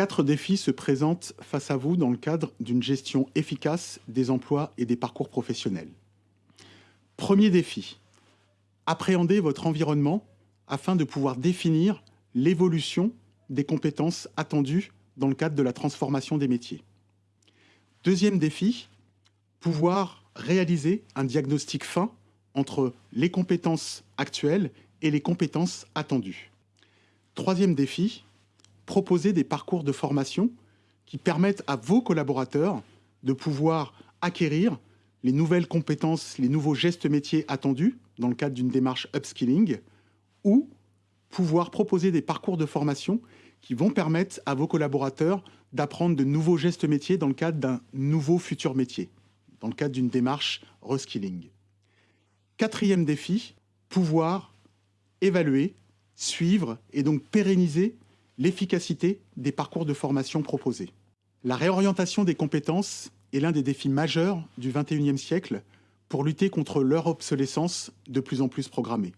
Quatre défis se présentent face à vous dans le cadre d'une gestion efficace des emplois et des parcours professionnels. Premier défi, appréhender votre environnement afin de pouvoir définir l'évolution des compétences attendues dans le cadre de la transformation des métiers. Deuxième défi, pouvoir réaliser un diagnostic fin entre les compétences actuelles et les compétences attendues. Troisième défi, proposer des parcours de formation qui permettent à vos collaborateurs de pouvoir acquérir les nouvelles compétences, les nouveaux gestes métiers attendus dans le cadre d'une démarche upskilling ou pouvoir proposer des parcours de formation qui vont permettre à vos collaborateurs d'apprendre de nouveaux gestes métiers dans le cadre d'un nouveau futur métier, dans le cadre d'une démarche reskilling. Quatrième défi, pouvoir évaluer, suivre et donc pérenniser l'efficacité des parcours de formation proposés. La réorientation des compétences est l'un des défis majeurs du XXIe siècle pour lutter contre leur obsolescence de plus en plus programmée.